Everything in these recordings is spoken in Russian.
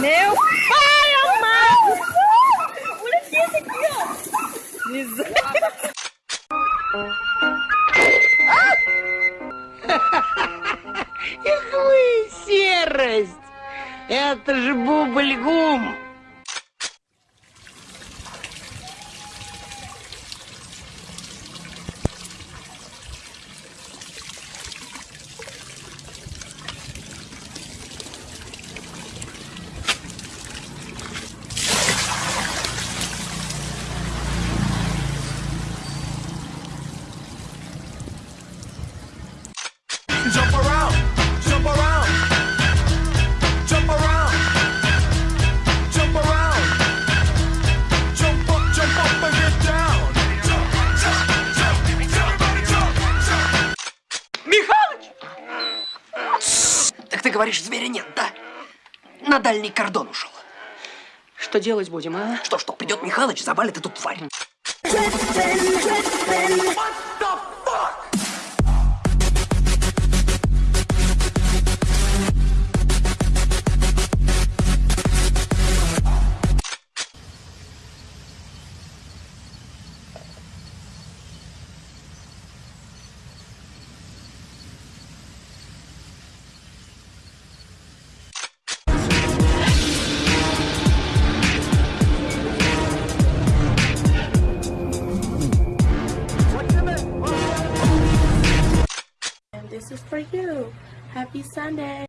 Meu pai amado! Olha esse aqui, ó! Miséria! Какую серость! Это же бубльгум! Говоришь, зверя нет, да? На дальний кордон ушел. Что делать будем, а? Что, что, придет Михалыч, завалит эту тварь. This is for you. Happy Sunday.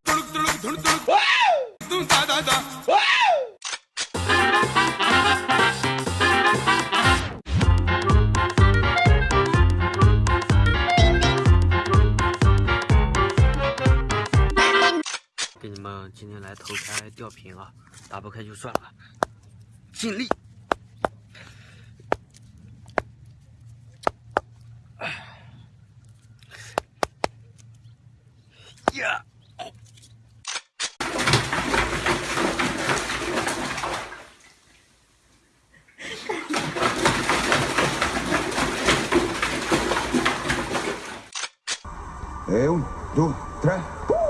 给你们今天来投胎吊瓶啊，打不开就算了，尽力。Yeah. É um, dois, três.